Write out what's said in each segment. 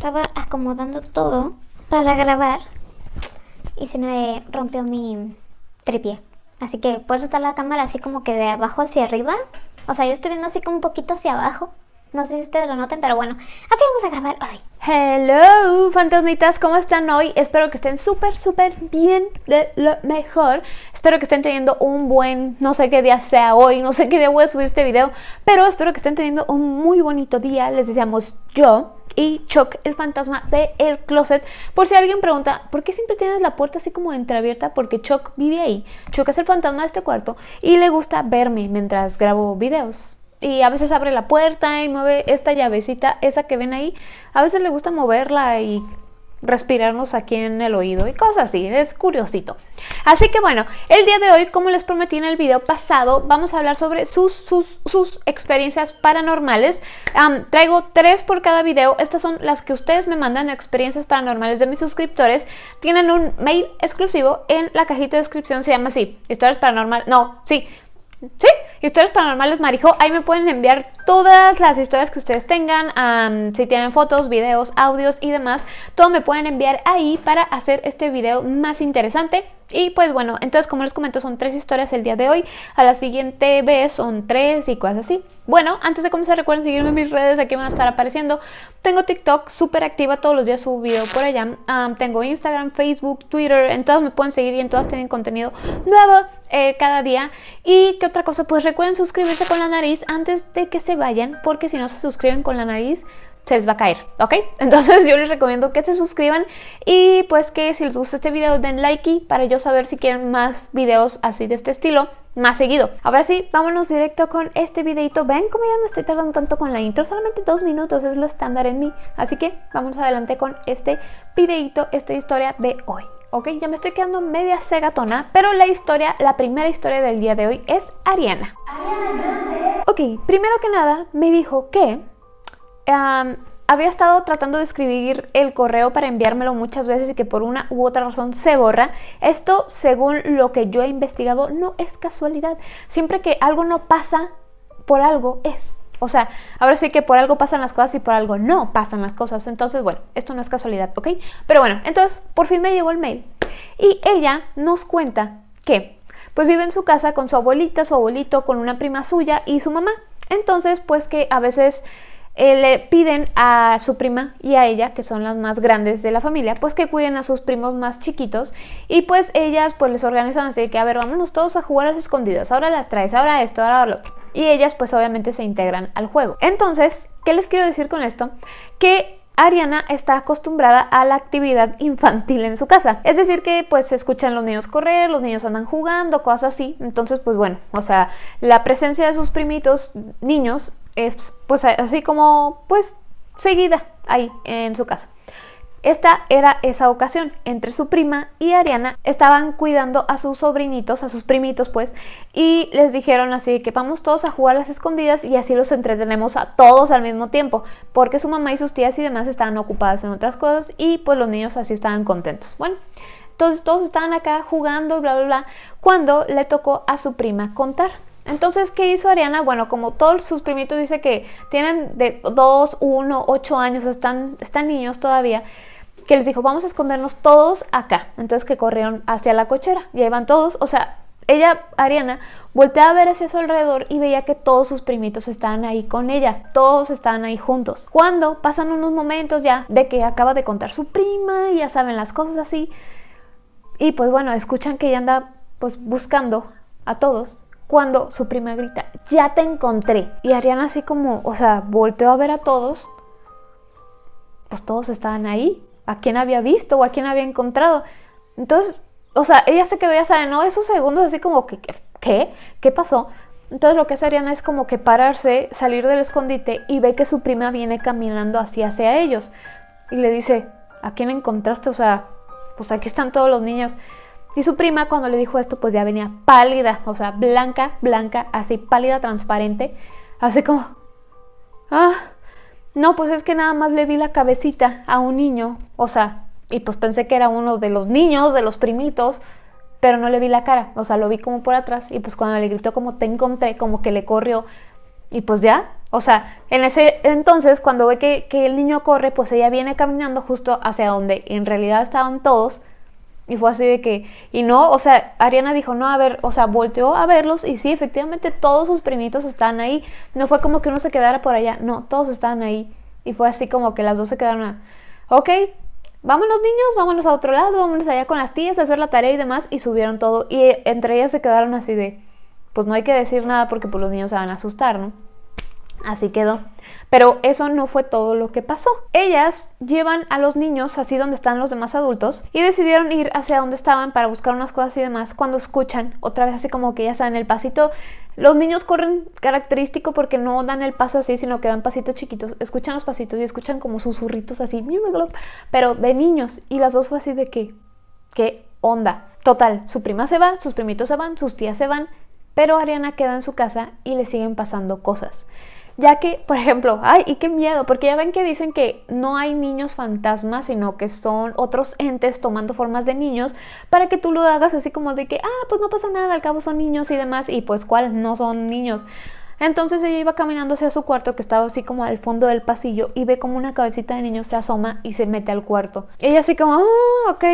estaba acomodando todo para grabar y se me rompió mi tripié. Así que por eso está la cámara así como que de abajo hacia arriba. O sea, yo estoy viendo así como un poquito hacia abajo. No sé si ustedes lo noten, pero bueno, así vamos a grabar hoy. Hello, fantasmitas, ¿cómo están hoy? Espero que estén súper, súper bien, de lo mejor. Espero que estén teniendo un buen, no sé qué día sea hoy, no sé qué día voy a subir este video, pero espero que estén teniendo un muy bonito día. Les deseamos yo y Chuck, el fantasma de el closet. Por si alguien pregunta, ¿por qué siempre tienes la puerta así como entreabierta? Porque Chuck vive ahí. Chuck es el fantasma de este cuarto y le gusta verme mientras grabo videos y a veces abre la puerta y mueve esta llavecita, esa que ven ahí. A veces le gusta moverla y respirarnos aquí en el oído y cosas así, es curiosito. Así que bueno, el día de hoy, como les prometí en el video pasado, vamos a hablar sobre sus, sus, sus experiencias paranormales. traigo tres por cada video, estas son las que ustedes me mandan, experiencias paranormales de mis suscriptores. Tienen un mail exclusivo en la cajita de descripción, se llama así, historias paranormales, no, sí, Sí, historias paranormales Marijo, ahí me pueden enviar todas las historias que ustedes tengan, si tienen fotos, videos, audios y demás, todo me pueden enviar ahí para hacer este video más interesante. Y pues bueno, entonces como les comento son tres historias el día de hoy, a la siguiente vez son tres y cosas así. Bueno, antes de comenzar recuerden seguirme en mis redes, aquí van a estar apareciendo. Tengo TikTok súper activa, todos los días subo por allá. tengo Instagram, Facebook, Twitter, en todas me pueden seguir y en todas tienen contenido nuevo eh, cada día. Y qué otra cosa, pues recuerden suscribirse con la nariz antes de que se vayan, porque si no se suscriben con la nariz se les va a caer, ¿ok? Entonces yo les recomiendo que se suscriban y pues que si les gusta este video den like para yo saber si quieren más videos así de este estilo más seguido. Ahora sí, vámonos directo con este videito. Ven cómo ya no estoy tardando tanto con la intro, solamente dos minutos es lo estándar en mí. Así que vamos adelante con este videito, esta historia de hoy. Ok, ya me estoy quedando media segatona, pero la historia, la primera historia del día de hoy es Ariana. Ariana Ok, primero que nada me dijo que había estado tratando de escribir el correo para enviármelo muchas veces y que por una u otra razón se borra. Esto, según lo que yo he investigado, no es casualidad. Siempre que algo no pasa, por algo es. O sea, ahora sí que por algo pasan las cosas y por algo no pasan las cosas. Entonces, bueno, esto no es casualidad, ¿ok? Pero bueno, entonces por fin me llegó el mail. Y ella nos cuenta que pues vive en su casa con su abuelita, su abuelito, con una prima suya y su mamá. Entonces, pues que a veces eh, le piden a su prima y a ella, que son las más grandes de la familia, pues que cuiden a sus primos más chiquitos y pues ellas pues les organizan así de que a ver, vámonos todos a jugar a las escondidas, ahora las traes, ahora esto, ahora lo otro. Y ellas pues obviamente se integran al juego. Entonces, ¿qué les quiero decir con esto? Que Ariana está acostumbrada a la actividad infantil en su casa. Es decir que pues se escuchan los niños correr, los niños andan jugando, cosas así. Entonces pues bueno, o sea, la presencia de sus primitos niños es pues así como pues seguida ahí en su casa. Esta era esa ocasión, entre su prima y Ariana estaban cuidando a sus sobrinitos, a sus primitos pues, y les dijeron así que vamos todos a jugar a las escondidas y así los entretenemos a todos al mismo tiempo, porque su mamá y sus tías y demás estaban ocupadas en otras cosas y pues los niños así estaban contentos. Bueno, entonces todos estaban acá jugando, bla, bla, bla, cuando le tocó a su prima contar. Entonces, ¿qué hizo Ariana? Bueno, como todos sus primitos dice que tienen de 2, 1, 8 años, están, están niños todavía, que les dijo, vamos a escondernos todos acá. Entonces que corrieron hacia la cochera y ahí van todos, o sea, ella, Ariana, voltea a ver hacia su alrededor y veía que todos sus primitos estaban ahí con ella, todos estaban ahí juntos. Cuando pasan unos momentos ya de que acaba de contar su prima y ya saben las cosas así, y pues bueno, escuchan que ella anda pues buscando a todos cuando su prima grita, ya te encontré. Y Ariana así como, o sea, volteó a ver a todos, pues todos estaban ahí. ¿A quién había visto o a quién había encontrado? Entonces, o sea, ella se quedó, ya sabe, ¿no? Esos segundos así como que, ¿qué? ¿Qué pasó? Entonces lo que hace Ariana es como que pararse, salir del escondite y ve que su prima viene caminando así hacia ellos. Y le dice, ¿a quién encontraste? O sea, pues aquí están todos los niños. Y su prima cuando le dijo esto pues ya venía pálida, o sea, blanca, blanca, así pálida, transparente, así como, ah, no, pues es que nada más le vi la cabecita a un niño, o sea, y pues pensé que era uno de los niños, de los primitos, pero no le vi la cara, o sea, lo vi como por atrás y pues cuando le gritó como te encontré, como que le corrió y pues ya, O sea, en ese entonces, cuando ve que, que, el niño corre, pues ella viene caminando justo hacia donde en realidad estaban todos. Y fue así de que, y no, o sea, Ariana dijo, no, a ver, o sea, volteó a verlos y sí, efectivamente todos sus primitos estaban ahí. No fue como que uno se quedara por allá, no, todos estaban ahí. Y fue así como que las dos se quedaron, a, ok, vámonos niños, vámonos a otro lado, vámonos allá con las tías a hacer la tarea y demás. Y subieron todo. Y entre ellas se quedaron así de, pues no hay que decir nada porque pues los niños se van a asustar, ¿no? Así quedó. Pero eso no fue todo lo que pasó. Ellas llevan a los niños así donde están los demás adultos y decidieron ir hacia donde estaban para buscar unas cosas y demás cuando escuchan otra vez así como que ya saben el pasito. Los niños corren característico porque no dan el paso así, sino que dan pasitos chiquitos. Escuchan los pasitos y escuchan como susurritos así, pero de niños. Y las dos fue así de que, ¿qué onda? Total, su prima se va, sus primitos se van, sus tías se van, pero Ariana queda en su casa y le siguen pasando cosas ya que, por ejemplo, ay, y qué miedo, porque ya ven que dicen que no hay niños fantasmas, sino que son otros entes tomando formas de niños para que tú lo hagas así como de que, ah, pues no pasa nada, al cabo son niños y demás, y pues cuáles no son niños. Entonces ella iba caminando hacia su cuarto que estaba así como al fondo del pasillo y ve como una cabecita de niño se asoma y se mete al cuarto. Ella así como, ah, ok,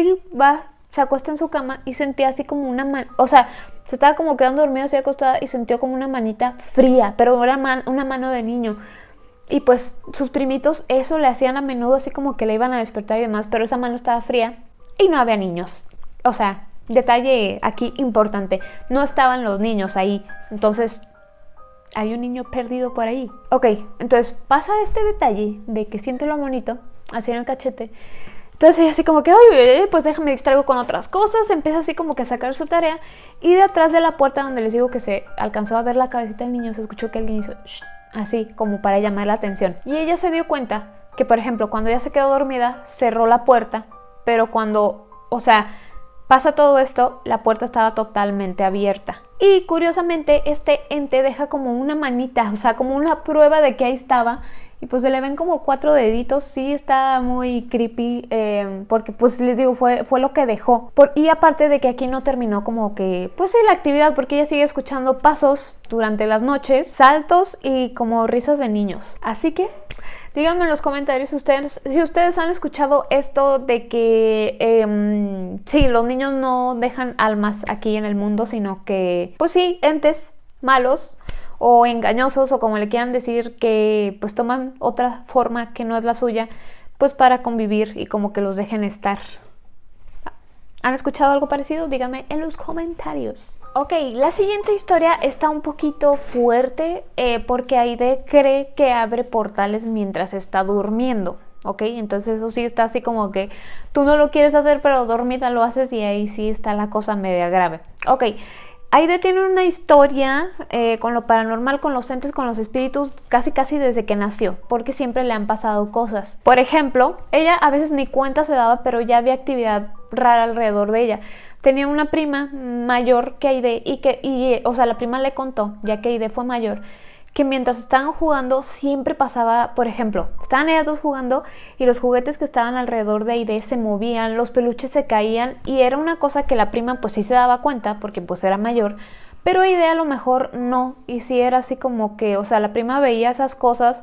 va, se acuesta en su cama y sentía así como una mano, o sea, se estaba como quedando dormida así acostada y sintió como una manita fría, pero era una mano de niño. Y pues sus primitos eso le hacían a menudo así como que le iban a despertar y demás, pero esa mano estaba fría y no había niños. O sea, detalle aquí importante, no estaban los niños ahí. Entonces, hay un niño perdido por ahí. Ok, entonces pasa este detalle de que siente lo bonito, así en el cachete. Entonces ella así como que, ay, pues déjame distraigo con otras cosas, empieza así como que a sacar su tarea y de atrás de la puerta donde les digo que se alcanzó a ver la cabecita del niño, se escuchó que alguien hizo así como para llamar la atención. Y ella se dio cuenta que, por ejemplo, cuando ella se quedó dormida, cerró la puerta, pero cuando, o sea, pasa todo esto, la puerta estaba totalmente abierta. Y curiosamente, este ente deja como una manita, o sea, como una prueba de que ahí estaba y pues se le ven como cuatro deditos, sí está muy creepy, em, porque pues les digo, fue, fue lo que dejó. Por, y aparte de que aquí no terminó como que, pues sí, la actividad, porque ella sigue escuchando pasos durante las noches, saltos y como risas de niños. Así que Díganme en los comentarios si ustedes, si ustedes han escuchado esto de que eh, sí, los niños no dejan almas aquí en el mundo, sino que, pues sí, entes malos o engañosos o como le quieran decir que pues toman otra forma que no es la suya pues para convivir y como que los dejen estar. ¿Han escuchado algo parecido? Díganme en los comentarios. Ok, la siguiente historia está un poquito fuerte eh, porque Aide cree que abre portales mientras está durmiendo. ¿ok? Entonces eso sí está así como que tú no lo quieres hacer, pero dormida lo haces y ahí sí está la cosa media grave. Ok, Aide tiene una historia eh, con lo paranormal, con los entes, con los espíritus, casi casi desde que nació, porque siempre le han pasado cosas. Por ejemplo, ella a veces ni cuenta se daba, pero ya había actividad rara alrededor de ella. Tenía una prima mayor que Aide y que, o sea, la prima le contó, ya que Aide fue mayor, que mientras estaban jugando siempre pasaba, por ejemplo, estaban ellas dos jugando y los juguetes que estaban alrededor de Aide se movían, los peluches se caían y era una cosa que la prima pues sí se daba cuenta porque pues era mayor, pero Aide a lo mejor no, y sí era así como que, o sea, la prima veía esas cosas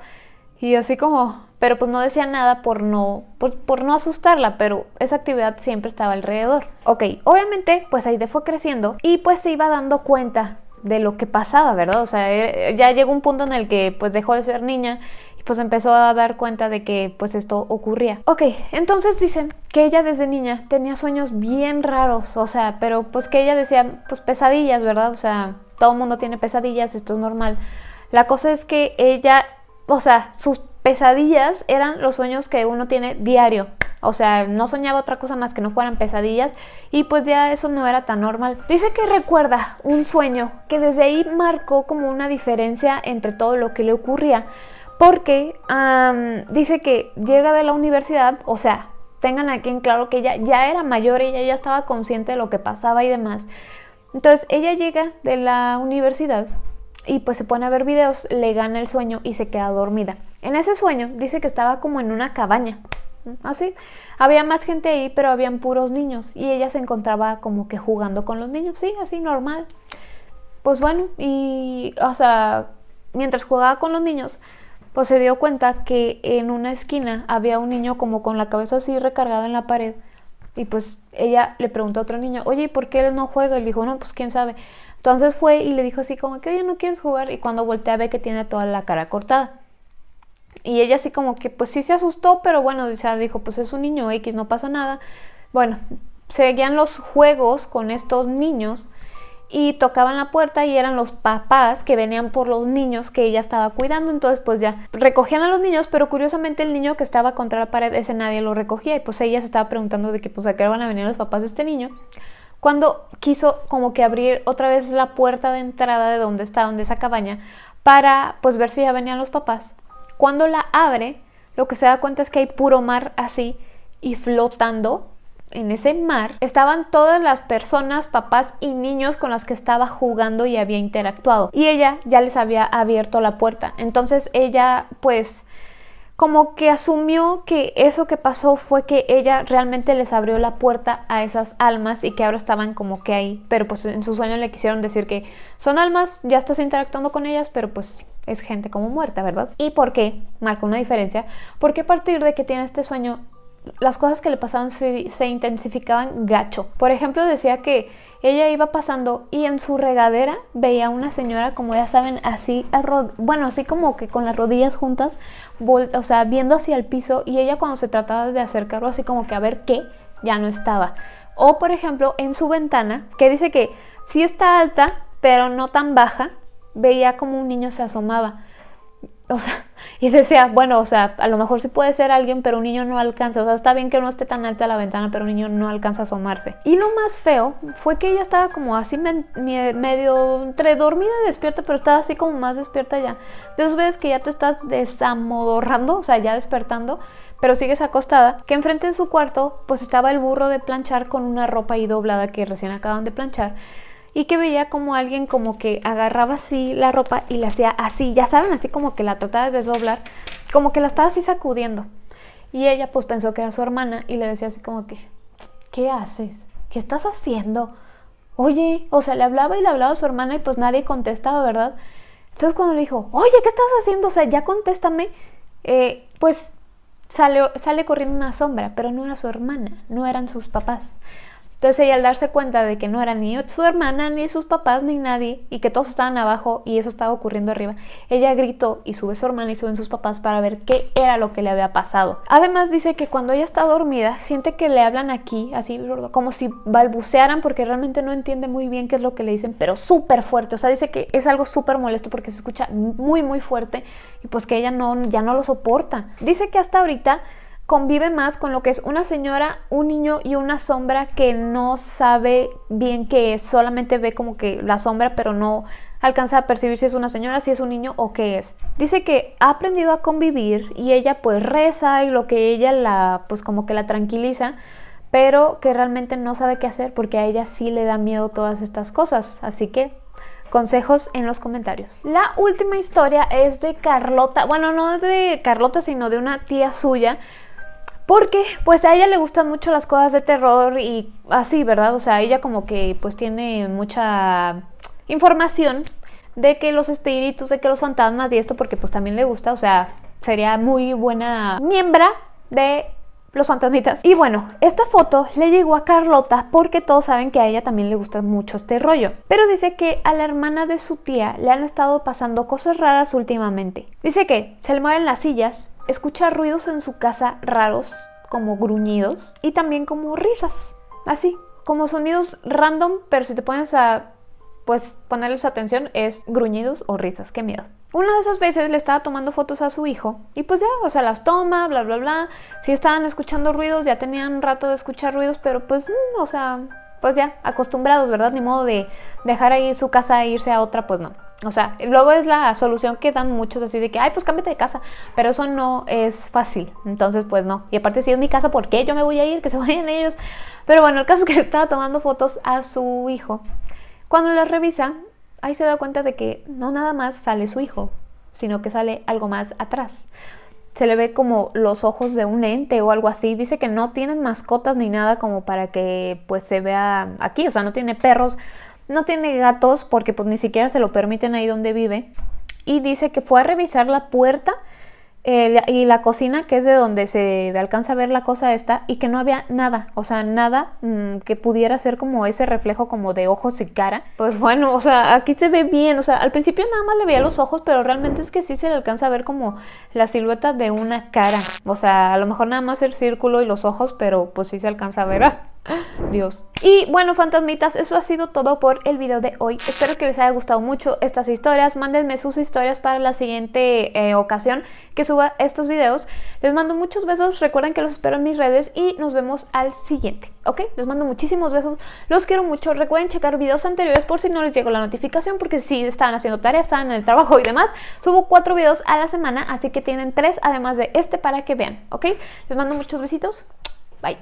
y así como, pero pues no decía nada por no, por, por, no asustarla, pero esa actividad siempre estaba alrededor. Ok, obviamente pues Aide fue creciendo y pues se iba dando cuenta de lo que pasaba, ¿verdad? O sea, eh, ya llegó un punto en el que pues dejó de ser niña y pues empezó a dar cuenta de que pues esto ocurría. Ok, entonces dicen que ella desde niña tenía sueños bien raros, o sea, pero pues que ella decía pues pesadillas, ¿verdad? O sea, todo el mundo tiene pesadillas, esto es normal. La cosa es que ella, o sea, sus pesadillas eran los sueños que uno tiene diario. O sea, no soñaba otra cosa más que no fueran pesadillas y pues ya eso no era tan normal. Dice que recuerda un sueño que desde ahí marcó como una diferencia entre todo lo que le ocurría. Porque dice que llega de la universidad, o sea, tengan aquí en claro que ella ya era mayor, ella ya estaba consciente de lo que pasaba y demás. Entonces ella llega de la universidad y pues se pone a ver videos, le gana el sueño y se queda dormida. En ese sueño dice que estaba como en una cabaña, así. Había más gente ahí, pero habían puros niños y ella se encontraba como que jugando con los niños, sí, así normal. Pues bueno, y o sea, mientras jugaba con los niños, pues se dio cuenta que en una esquina había un niño como con la cabeza así recargada en la pared. Y pues ella le preguntó a otro niño, oye, ¿y por qué él no juega? Y le dijo, no, pues quién sabe. Entonces fue y le dijo así como que, oye, ¿no quieres jugar? Y cuando voltea ve que tiene toda la cara cortada. Y ella así como que pues sí se asustó, pero bueno, dijo, pues es un niño X, no pasa nada. Bueno, seguían los juegos con estos niños y tocaban la puerta y eran los papás que venían por los niños que ella estaba cuidando, entonces pues ya recogían a los niños, pero curiosamente el niño que estaba contra la pared, ese nadie lo recogía y pues ella se estaba preguntando de que pues a qué van a venir los papás de este niño. Cuando quiso como que abrir otra vez la puerta de entrada de donde estaba, donde esa cabaña, para pues ver si ya venían los papás. Cuando la abre, lo que se da cuenta es que hay puro mar así y flotando en ese mar estaban todas las personas, papás y niños con las que estaba jugando y había interactuado. Y ella ya les había abierto la puerta. Entonces ella pues como que asumió que eso que pasó fue que ella realmente les abrió la puerta a esas almas y que ahora estaban como que ahí. Pero pues en su sueño le quisieron decir que son almas, ya estás interactuando con ellas, pero pues es gente como muerta, ¿verdad? ¿Y por qué? Marca una diferencia. Porque a partir de que tiene este sueño las cosas que le pasaban se, intensificaban gacho. Por ejemplo, decía que ella iba pasando y en su regadera veía a una señora, como ya saben, así, bueno, así como que con las rodillas juntas, o sea, viendo hacia el piso y ella cuando se trataba de acercarlo así como que a ver qué, ya no estaba. O por ejemplo, en su ventana, que dice que sí está alta, pero no tan baja, veía como un niño se asomaba. O sea, y decía, bueno, o sea, a lo mejor sí puede ser alguien, pero un niño no alcanza. O sea, está bien que no esté tan alta la ventana, pero un niño no alcanza a asomarse. Y lo más feo fue que ella estaba como así medio entre dormida y despierta, pero estaba así como más despierta ya. De esas veces que ya te estás desamodorrando, o sea, ya despertando, pero sigues acostada, que enfrente de su cuarto pues estaba el burro de planchar con una ropa ahí doblada que recién acaban de planchar y que veía como alguien como que agarraba así la ropa y la hacía así, ya saben, así como que la trataba de desdoblar, como que la estaba así sacudiendo. Y ella pues pensó que era su hermana y le decía así como que, ¿qué haces? ¿Qué estás haciendo? Oye, o sea, le hablaba y le hablaba a su hermana y pues nadie contestaba, ¿verdad? Entonces cuando le dijo, oye, ¿qué estás haciendo? O sea, ya contéstame, eh, pues sale, sale corriendo una sombra, pero no era su hermana, no eran sus papás. Entonces ella al darse cuenta de que no era ni su hermana, ni sus papás, ni nadie, y que todos estaban abajo y eso estaba ocurriendo arriba, ella gritó y sube su hermana y suben sus papás para ver qué era lo que le había pasado. Además dice que cuando ella está dormida, siente que le hablan aquí, así como si balbucearan porque realmente no entiende muy bien qué es lo que le dicen, pero súper fuerte. O sea, dice que es algo súper molesto porque se escucha muy, muy fuerte y pues que ella no, ya no lo soporta. Dice que hasta ahorita convive más con lo que es una señora, un niño y una sombra que no sabe bien qué es, solamente ve como que la sombra, pero no alcanza a percibir si es una señora, si es un niño o qué es. Dice que ha aprendido a convivir y ella pues reza y lo que ella la pues como que la tranquiliza, pero que realmente no sabe qué hacer porque a ella sí le da miedo todas estas cosas, así que consejos en los comentarios. La última historia es de Carlota, bueno, no de Carlota, sino de una tía suya porque pues a ella le gustan mucho las cosas de terror y así, ¿verdad? O sea, ella como que pues tiene mucha información de que los espíritus, de que los fantasmas y esto porque pues también le gusta, o sea, sería muy buena miembra de los fantasmitas. Y bueno, esta foto le llegó a Carlota porque todos saben que a ella también le gusta mucho este rollo. Pero dice que a la hermana de su tía le han estado pasando cosas raras últimamente. Dice que se le mueven las sillas, escucha ruidos en su casa raros, como gruñidos, y también como risas, así, como sonidos random, pero si te pones a pues ponerles atención es gruñidos o risas, qué miedo. Una de esas veces le estaba tomando fotos a su hijo y pues ya, o sea, las toma, bla, bla, bla. Si estaban escuchando ruidos, ya tenían rato de escuchar ruidos, pero pues, mm, o sea, pues ya, acostumbrados, ¿verdad? Ni modo de dejar ahí su casa e irse a otra, pues no. O sea, luego es la solución que dan muchos así de que, ay, pues cámbiate de casa. Pero eso no es fácil. Entonces, pues no. Y aparte, si es mi casa, ¿por qué yo me voy a ir? Que se vayan ellos. Pero bueno, el caso es que estaba tomando fotos a su hijo. Cuando las revisa, ahí se da cuenta de que no nada más sale su hijo, sino que sale algo más atrás. Se le ve como los ojos de un ente o algo así. Dice que no tienen mascotas ni nada como para que pues se vea aquí. O sea, no tiene perros, no tiene gatos porque pues ni siquiera se lo permiten ahí donde vive. y dice que fue a revisar la puerta eh, y la cocina, que es de donde se alcanza a ver la cosa esta, y que no había nada, o sea, nada mm, que pudiera ser como ese reflejo como de ojos y cara. Pues bueno, o sea, aquí se ve bien, o sea, al principio nada más le veía los ojos, pero realmente es que sí se le alcanza a ver como la silueta de una cara. O sea, a lo mejor nada más el círculo y los ojos, pero pues sí se alcanza a ver. Dios. Y bueno, fantasmitas, eso ha sido todo por el video de hoy. Espero que les haya gustado mucho estas historias. Mándenme sus historias para la siguiente eh, ocasión que suba estos videos. Les mando muchos besos. Recuerden que los espero en mis redes y nos vemos al siguiente. ¿Ok? Les mando muchísimos besos. Los quiero mucho. Recuerden checar videos anteriores por si no les llegó la notificación porque si estaban haciendo tarea, estaban en el trabajo y demás. Subo cuatro videos a la semana, así que tienen tres además de este para que vean. ¿Ok? Les mando muchos besitos. Bye.